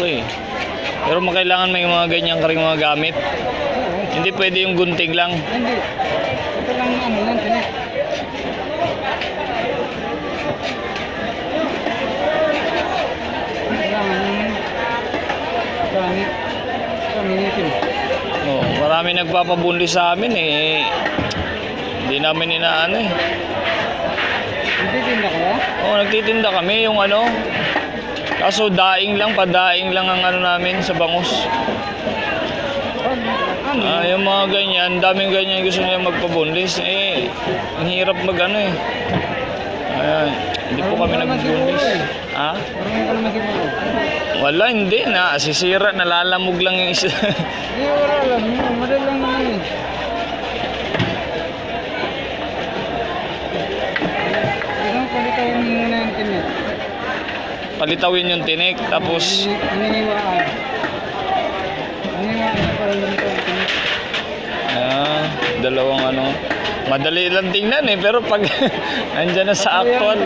malaki. Pero makailangan may mga ganyan ka rin mga gamit. Oo. Hindi pwede yung gunting lang. Hindi. Ito lang ano yan, tinik. Oh, marami nagpapabunli sa amin eh. Hindi namin inaano eh. Hindi tinda kaya? Oh, nagtitinda kami yung ano. Kaso daing lang, padaing lang ang ano namin sa bangus. Ah, yung mga ganyan, daming ganyan gusto nila magpabunlis. Eh, ang hirap mag ano eh. Ayan, hindi po kami nagbubunlis. Ha? Wala, hindi na. Sisira, nalalamog lang yung isa. Hindi, wala lang. Yun, Madali lang naman eh. Palitawin yung tinik, tapos. Ah, dalawang ano. Madali lang tingnan eh, pero pag nandyan na sa actual.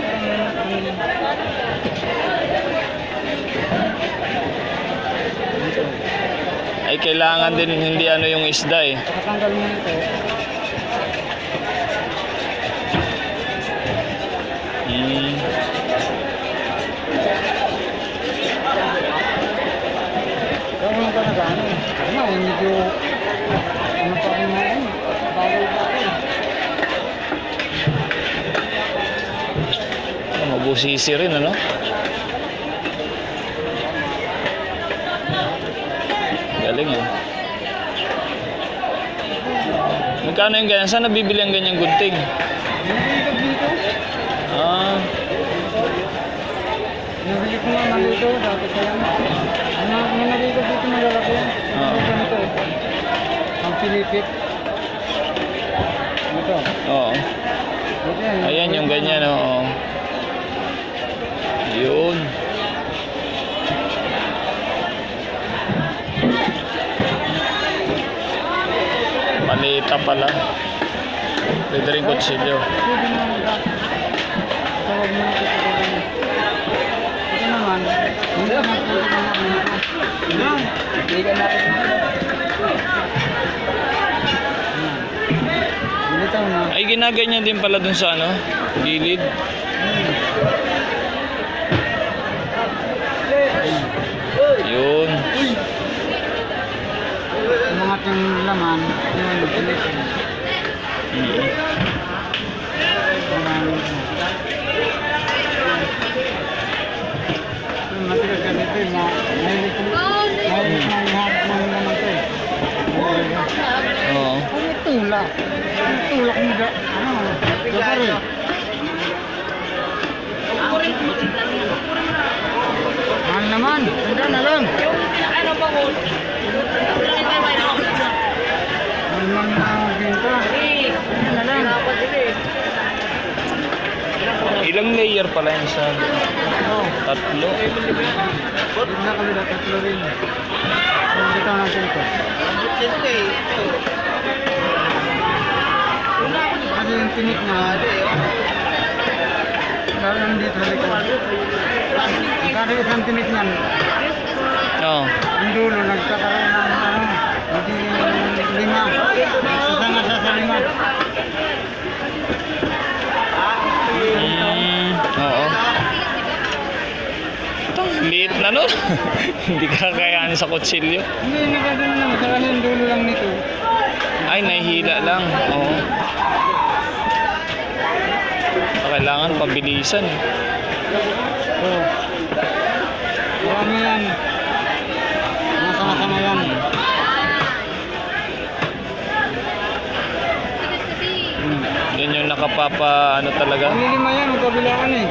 Ay, kailangan din hindi ano yung isda eh. Hmm. Kaya ka na gano'n. Ano, eh, medyo... Ano pa rin na rin. Bagal pa rin. Mabusisi rin ano. Galing eh. Magkano yung ganyan? Saan nabibili ang ganyang gunting? Ah, Nabili ko nga nalito. Dati pa yan. Ano, may nalito dito malalaki yan. Eh. Ang pilipit. Ito. oo. Yan. Ayan yung ganyan, oo. Yun. Palita pala. Pwede rin kutsilyo. Ito ganyan. Ito naman. Ka natin na. Ay, ginaganyan din pala dun sa ano, gilid. Yun. Umangat yung laman. Yun, pilit. Mm. Matigas ka dito eh. ma- Mahilig ko. Mahilig ko ng hard ng laman to eh. Oo. Ano tulak? Ano mo da? Ano? Kapari. Mahal naman. Handa na lang. Mahal naman na ginto. Handa na lang. Ilang layer pala yung sa Oh. tatlo? Na tatlo rin. Dito natin ito. Ano yung tinik na? Lalo nandito sa likod. Magkano isang tinik niyan? Oo. Ang dulo nagkakaroon ng ano, hindi lima. Isa nga sa sa lima. Mm, oo. Itong liit na nun. Hindi kakayanin sa kutsilyo. Hindi, nagkakaroon naman. Kasi yung dulo lang nito. Ay, nahihila lang. Oo. Kailangan pabilisan. eh. Oo. Marami yan. Mga sama-sama yan. Yan yung nakapapa, ano talaga. Panlilima yan, ang kabilaan eh. Eh.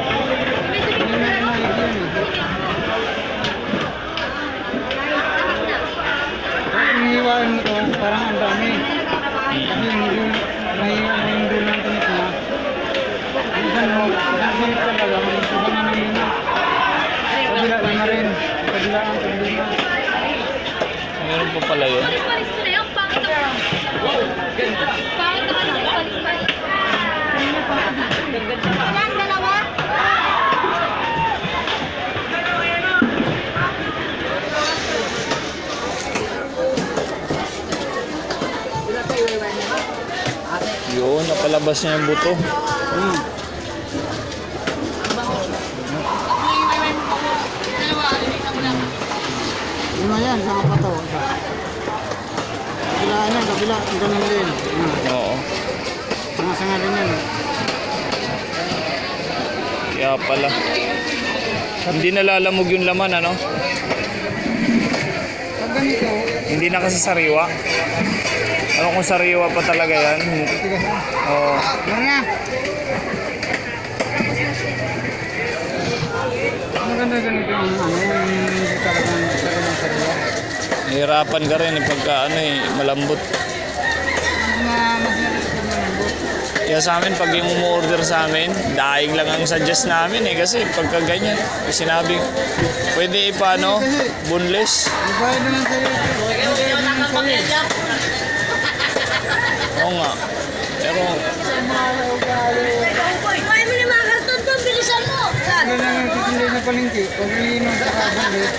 Ganun pa pala yun. Yan, dalawa. Yun, napalabas niya yung buto. Hmm. Una yan, sama pa to. Kabila yan, kabila, ganun din. Hmm. Oo. Mga sanga rin yan. Kaya pala. Hindi nalalamog yung laman, ano? Pag ganito, Hindi na kasi sariwa. Ano kung sariwa pa talaga yan? Oo. Ano na? Maganda ganito yung ano, yung hindi talagang talagang sariwa. Nahirapan ka rin eh, pagka ano eh, malambot. Kaya sa amin, pag yung umu-order sa amin, daing lang ang suggest namin eh. Kasi pagka ganyan, sinabi, pwede ipano, boneless. Ibayad na lang sa'yo. Ibayad na lang sa'yo. Oo nga. Pero, Kumain mo ni mga karton doon, bilisan mo! Saan? Ano lang yung titindig na palengke. Pag ilinom sa kabulit,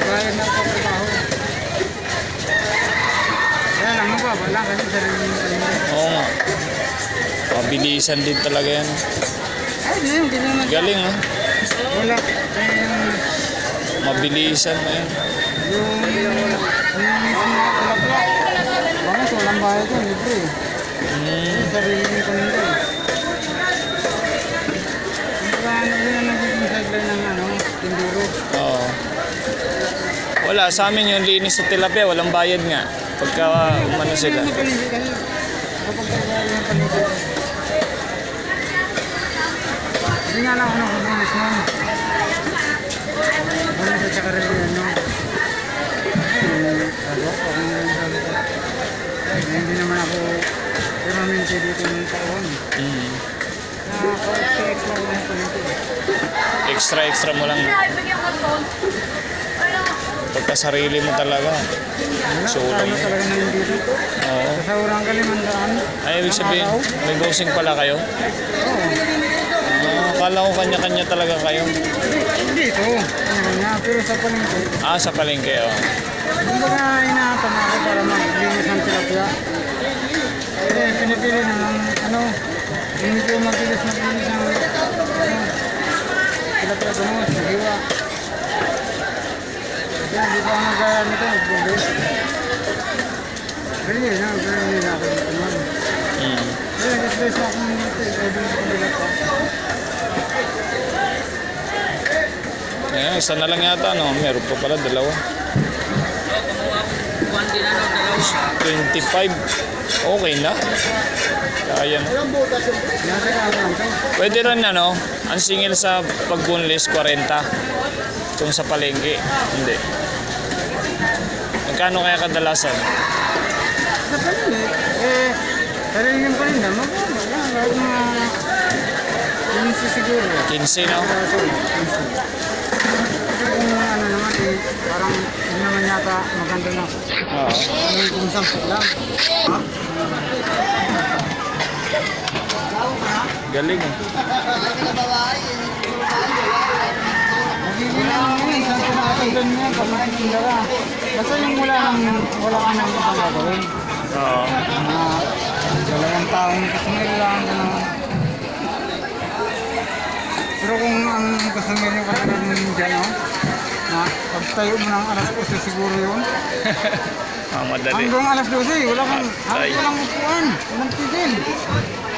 ibayad na sa trabaho. Kaya mababa kasi sarili yung palengke. oo nga. Pabilisan din talaga yan. Ay, hindi, hindi naman. Galing ah. Wala. Eh, yung, Mabilisan na yan. yung, yung, yung kulakla. Bakit walang bayad yun, libre. Mm, Sarili yung palengke. Kumbaga, ano yun ang nagiging sideline ng ano, tinduro. oo. Wala, sa amin yung linis sa tilapia, walang bayad nga. Pagka umano sila. Hindi nga lang ako nakabulis. Bulis at saka rin ano. Ano, Hindi naman ako permanente dito ng taon. Mm. Nakaka-extra ko lang palengke. Extra, extra mo lang. Bigyan ko doon. Pagka sarili mo talaga. Wala, Sulang. ano talaga na hindi dito. Oo. Sa urang ka limandaan. Ay, ibig sabihin, may bossing pala kayo? Oo. Ah, akala ko kanya-kanya talaga kayo. Hindi ito. Ano nga, pero sa palengke. Ah, sa palengke, oh. Kumbaga inaatan ako para maglinis ng tilapia. Eh, pinipili na ng ano, hindi ko mabilis maglinis ng ano, tilapia gumos, hiwa. Kaya hindi ko ang magaya nito, magbubis. Really, na, really na ako dito man. Kaya nag-stress ako ng dito, dito sa bilat ko. Ayan, isa na lang yata, no? Meron pa pala, dalawa. 25. Okay na. Kaya na. Pwede rin, ano, ang singil sa pag-bunlis, 40. Kung sa palengke, hindi. Magkano kaya kadalasan? Sa palengke, eh, sarili yung palinda, mababa lang, kahit mga 15 siguro. 15, no? Kaso, 15. Kasi kung ano naman eh, parang hindi naman yata maganda na. Oo. Ano kung sample lang. Ha? Galing, eh. Magiging lang yun, isang pinakatagan niya pag nagtitinda ka. Basta yung wala nang, wala ka nang gagawin. Oo. Mga dalawang taong kasangil lang. Ano. Pero kung ang kasangil yung katulad mo dyan, no? na pagtayo mo ng alas 8 siguro yun. Ah, madali. Hanggang alas 12, wala kang, Ay. halos walang upuan, walang tigil.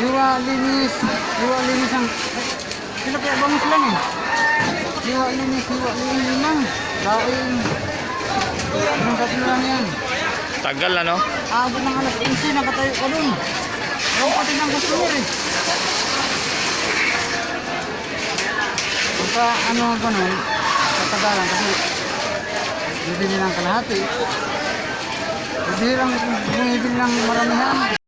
Hiwa, linis, hiwa, linis ang, sila kaya bangus lang eh. Hiwa, linis, hiwa, linis lang. Lain. Anong tatlo lang yan. Tagal, ano? Abot ng alas 11, nakatayo ka dun. Ewan pati ng customer eh. Pagka ano ganun, katagalan kasi bibili ng kalahati. Bibili lang, bumibili ng maramihan.